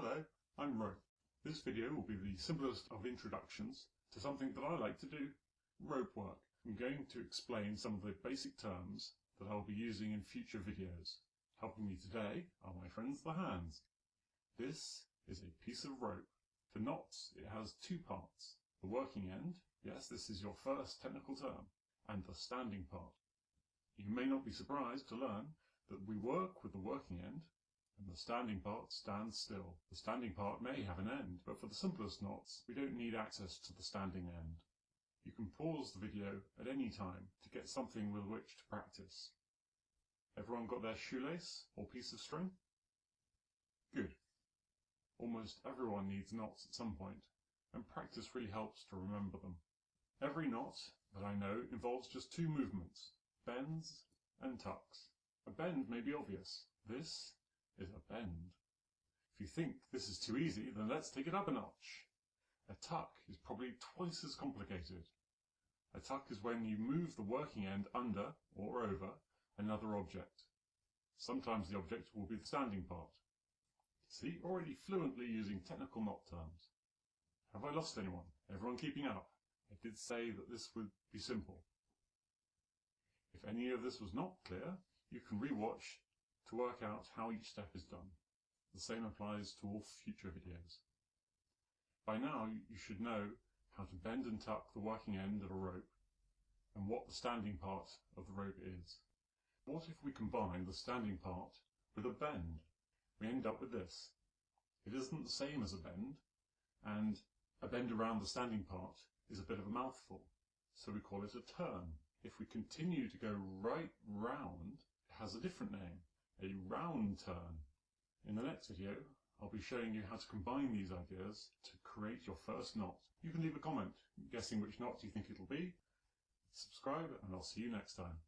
Hello, I'm Rope. This video will be the simplest of introductions to something that I like to do, rope work. I'm going to explain some of the basic terms that I'll be using in future videos. Helping me today are my friends the hands. This is a piece of rope. For knots it has two parts. The working end, yes this is your first technical term, and the standing part. You may not be surprised to learn that we work with the working end and the standing part stands still. The standing part may have an end, but for the simplest knots, we don't need access to the standing end. You can pause the video at any time to get something with which to practice. Everyone got their shoelace or piece of string? Good. Almost everyone needs knots at some point, and practice really helps to remember them. Every knot that I know involves just two movements, bends and tucks. A bend may be obvious. This is a bend. If you think this is too easy, then let's take it up a notch. A tuck is probably twice as complicated. A tuck is when you move the working end under, or over, another object. Sometimes the object will be the standing part. See, already fluently using technical knot terms. Have I lost anyone? Everyone keeping up? I did say that this would be simple. If any of this was not clear, you can rewatch to work out how each step is done. The same applies to all future videos. By now you should know how to bend and tuck the working end of a rope and what the standing part of the rope is. What if we combine the standing part with a bend? We end up with this. It isn't the same as a bend, and a bend around the standing part is a bit of a mouthful, so we call it a turn. If we continue to go right round, it has a different name a round turn. In the next video, I'll be showing you how to combine these ideas to create your first knot. You can leave a comment guessing which knot you think it'll be. Subscribe and I'll see you next time.